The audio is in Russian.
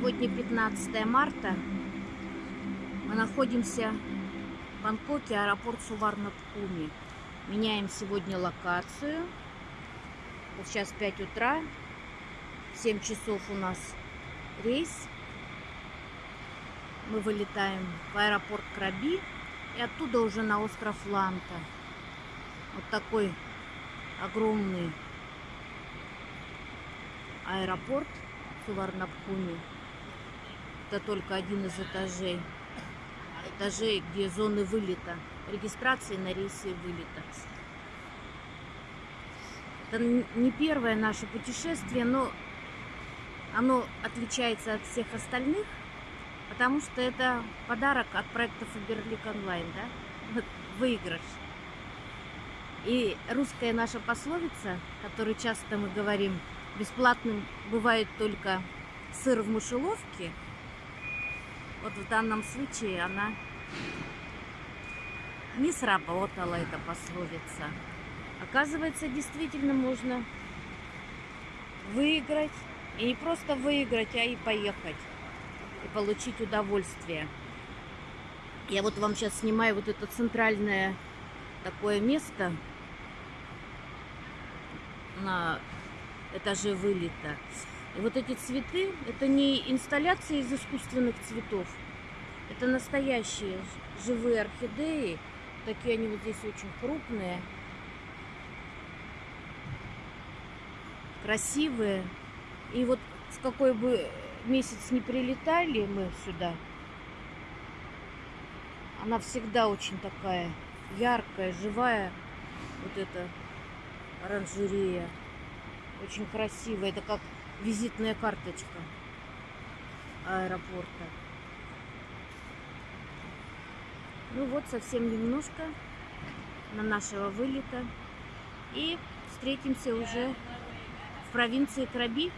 12 марта. Мы находимся в Бангкоке, аэропорт Суварнабхуми. Меняем сегодня локацию. Вот сейчас 5 утра. 7 часов у нас рейс. Мы вылетаем в аэропорт Краби и оттуда уже на остров Ланта. Вот такой огромный аэропорт Суварнабхуми. Это только один из этажей. Этажей, где зоны вылета. Регистрации на рейсы вылета. Это не первое наше путешествие, но оно отличается от всех остальных, потому что это подарок от проекта Фаберлик Онлайн, да? Выигрыш. И русская наша пословица, которую часто мы говорим, бесплатным бывает только сыр в мышеловке. Вот в данном случае она не сработала, эта пословица. Оказывается, действительно можно выиграть. И не просто выиграть, а и поехать. И получить удовольствие. Я вот вам сейчас снимаю вот это центральное такое место на этаже вылета. Вот эти цветы, это не инсталляции из искусственных цветов. Это настоящие живые орхидеи. Такие они вот здесь очень крупные. Красивые. И вот в какой бы месяц не прилетали мы сюда, она всегда очень такая яркая, живая. Вот эта оранжерея. Очень красивая. Это как визитная карточка аэропорта. Ну вот, совсем немножко на нашего вылета. И встретимся уже в провинции Краби.